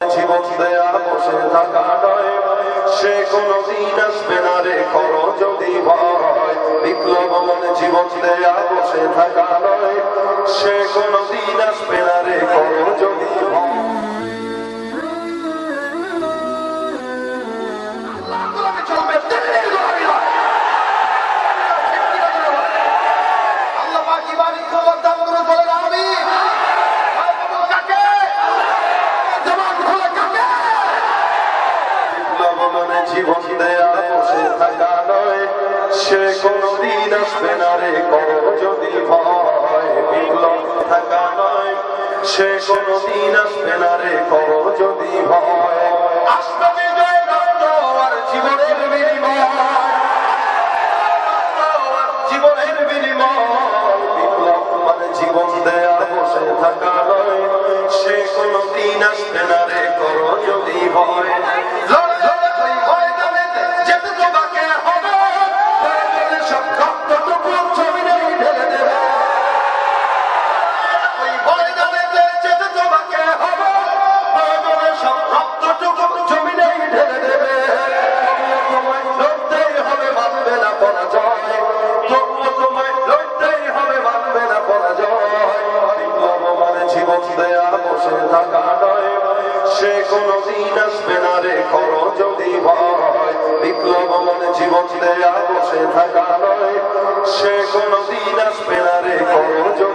জীবন দেয়ার বসে থাকা নয়। সে কোনদিন আসবে না রে করো যদি ভাই কোনদিন আসবে না রে কর যদি ভয় বিপ্লব থাকা নয় আসবে না রে যদি ভয়। আসবে কারাগারায় সে কোনদিন আসবে না রে, করো যদি ভয়। বিপ্লব মনে জীবন দেয়া বসে থাকা সে কোনদিন আসবে না রে, করো